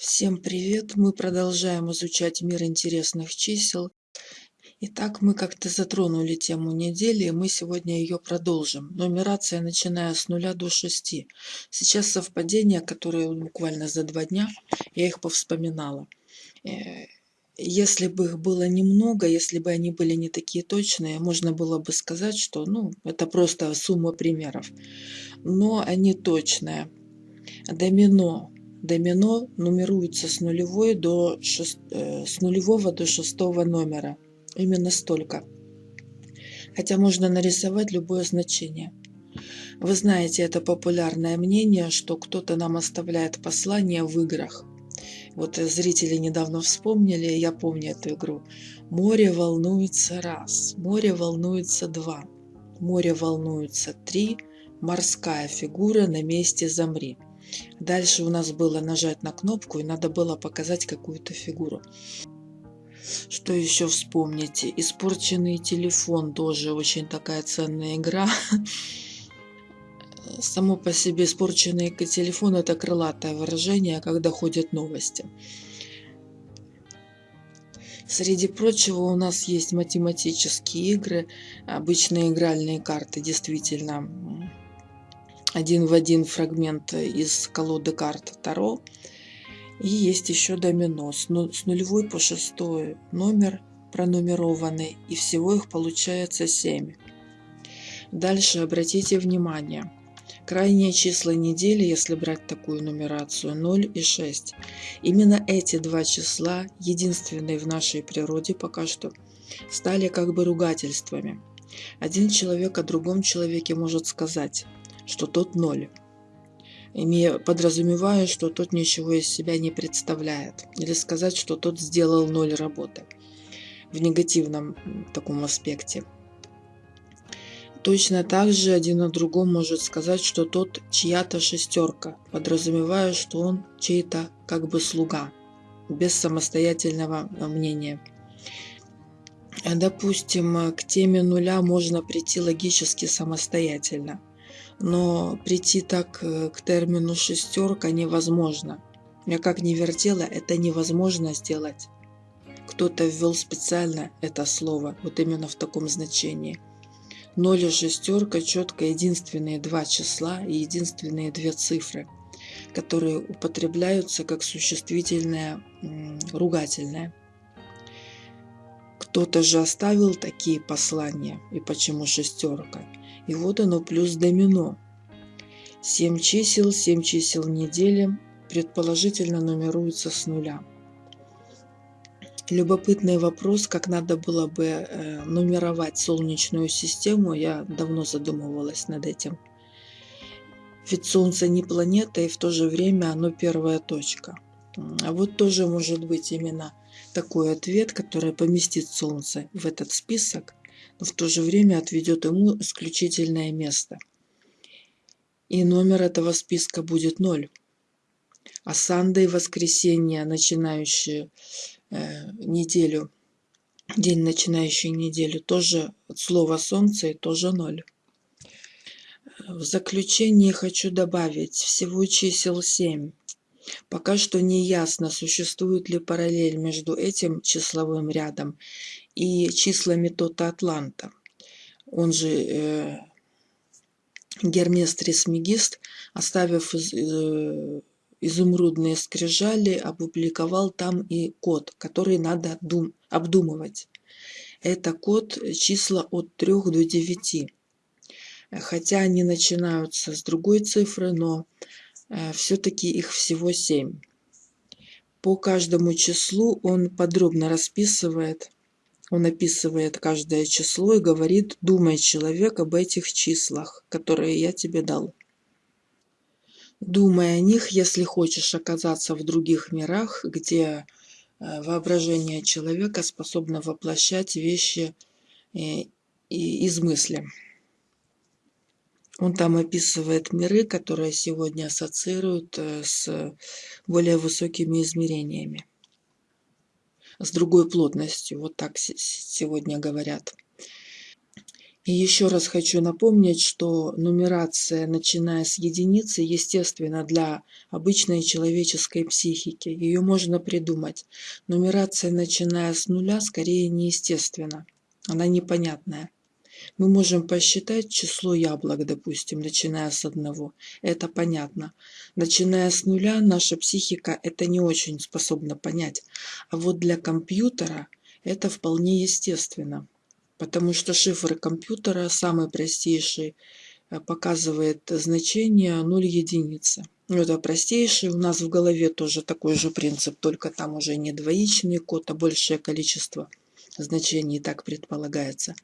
Всем привет! Мы продолжаем изучать мир интересных чисел. Итак, мы как-то затронули тему недели, и мы сегодня ее продолжим. Нумерация, начиная с нуля до шести. Сейчас совпадения, которые буквально за два дня, я их повспоминала. Э, если бы их было немного, если бы они были не такие точные, можно было бы сказать, что ну, это просто сумма примеров. Но они точные. Домино Домино нумеруется с, нулевой до шест... Э, с нулевого до шестого номера. Именно столько. Хотя можно нарисовать любое значение. Вы знаете, это популярное мнение, что кто-то нам оставляет послание в играх. Вот зрители недавно вспомнили, я помню эту игру. Море волнуется раз, море волнуется два, море волнуется три, морская фигура на месте замри. Дальше у нас было нажать на кнопку и надо было показать какую-то фигуру. Что еще вспомните? Испорченный телефон тоже очень такая ценная игра. Само по себе испорченный телефон это крылатое выражение, когда ходят новости. Среди прочего у нас есть математические игры, обычные игральные карты, действительно один в один фрагмент из колоды карт Таро. И есть еще домино с нулевой по шестой номер пронумерованный, и всего их получается 7. Дальше обратите внимание. Крайние числа недели, если брать такую нумерацию, 0 и 6. Именно эти два числа, единственные в нашей природе пока что, стали как бы ругательствами. Один человек о другом человеке может сказать – что тот ноль, имея, подразумевая, что тот ничего из себя не представляет, или сказать, что тот сделал ноль работы в негативном таком аспекте. Точно так же один о другом может сказать, что тот чья-то шестерка, подразумевая, что он чей-то как бы слуга, без самостоятельного мнения. Допустим, к теме нуля можно прийти логически самостоятельно но прийти так э, к термину шестерка невозможно. Я как не вертела, это невозможно сделать. Кто-то ввел специально это слово, вот именно в таком значении. Ноль и шестерка четко единственные два числа и единственные две цифры, которые употребляются как существительное ругательное. Кто-то же оставил такие послания, и почему шестерка? И вот оно плюс домино. 7 чисел, 7 чисел недели предположительно нумеруются с нуля. Любопытный вопрос, как надо было бы э, нумеровать Солнечную систему, я давно задумывалась над этим. Ведь Солнце не планета, и в то же время оно первая точка. А вот тоже может быть именно такой ответ, который поместит Солнце в этот список, но в то же время отведет ему исключительное место. И номер этого списка будет 0. А Санда и воскресенье, начинающие э, неделю, день, начинающий неделю, тоже от слова солнце и тоже 0. В заключение хочу добавить всего чисел 7. Пока что не ясно, существует ли параллель между этим числовым рядом и числами Тота Атланта. Он же э, Гермес Трисмегист, оставив из, э, изумрудные скрижали, опубликовал там и код, который надо дум, обдумывать. Это код числа от 3 до 9. Хотя они начинаются с другой цифры, но э, все-таки их всего 7. По каждому числу он подробно расписывает он описывает каждое число и говорит, думай, человек, об этих числах, которые я тебе дал. Думай о них, если хочешь оказаться в других мирах, где э, воображение человека способно воплощать вещи э, из мысли. Он там описывает миры, которые сегодня ассоциируют э, с более высокими измерениями с другой плотностью, вот так сегодня говорят. И еще раз хочу напомнить, что нумерация, начиная с единицы, естественно для обычной человеческой психики. Ее можно придумать. Нумерация, начиная с нуля, скорее неестественна. Она непонятная. Мы можем посчитать число яблок, допустим, начиная с одного. Это понятно. Начиная с нуля, наша психика это не очень способна понять. А вот для компьютера это вполне естественно потому что шифр компьютера самый простейший э, показывает значение 0 единицы. Ну, это простейший, у нас в голове тоже такой же принцип, только там уже не двоичный код, а большее количество значений, так предполагается.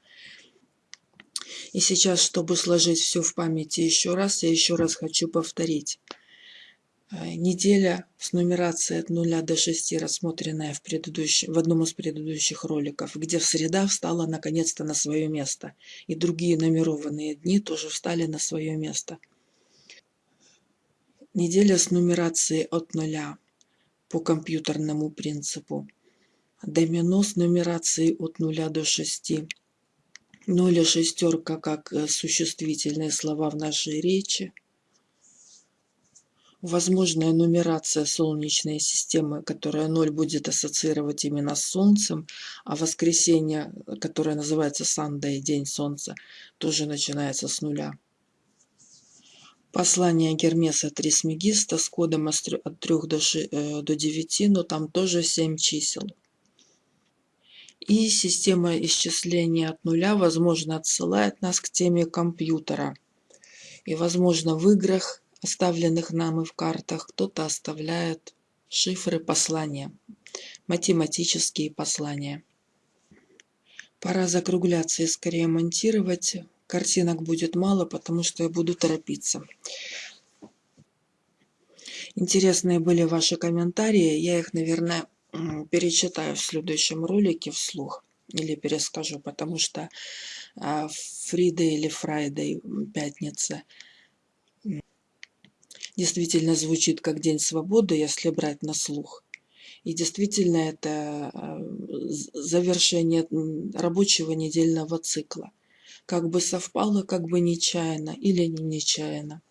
И сейчас, чтобы сложить все в памяти еще раз, я еще раз хочу повторить. Э, неделя с нумерацией от 0 до 6, рассмотренная в, предыдущем, в одном из предыдущих роликов, где среда встала наконец-то на свое место. И другие нумерованные дни тоже встали на свое место. Неделя с нумерацией от 0 по компьютерному принципу. Домино с нумерацией от 0 до 6. 0 и шестерка как э, существительные слова в нашей речи возможная нумерация Солнечной системы, которая 0 будет ассоциировать именно с Солнцем, а воскресенье, которое называется Сандей, День Солнца, тоже начинается с нуля. Послание Гермеса Трисмегиста с кодом от 3 до, 6, э, 9, но там тоже 7 чисел. И система исчисления от нуля, возможно, отсылает нас к теме компьютера. И, возможно, в играх оставленных нам и в картах, кто-то оставляет шифры послания, математические послания. Пора закругляться и скорее монтировать. Картинок будет мало, потому что я буду торопиться. Интересные были ваши комментарии. Я их, наверное, перечитаю в следующем ролике вслух или перескажу, потому что Фрида или Фрайдей, пятница – действительно звучит как День свободы, если брать на слух. И действительно это э, завершение рабочего недельного цикла. Как бы совпало, как бы нечаянно или не нечаянно.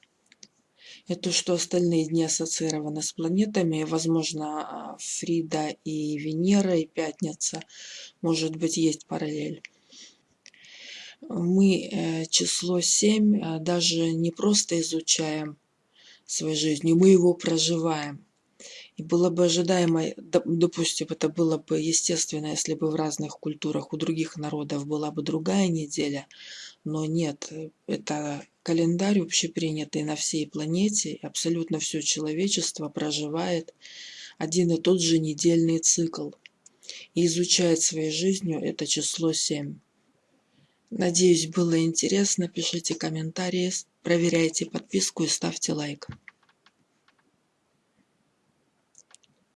Это что остальные дни ассоциированы с планетами, возможно, Фрида и Венера, и Пятница, может быть, есть параллель. Мы э, число 7 э, даже не просто изучаем, своей жизнью, мы его проживаем. И было бы ожидаемо, допустим, это было бы естественно, если бы в разных культурах у других народов была бы другая неделя, но нет, это календарь общепринятый на всей планете, абсолютно все человечество проживает один и тот же недельный цикл и изучает своей жизнью это число 7. Надеюсь, было интересно. Пишите комментарии, проверяйте подписку и ставьте лайк.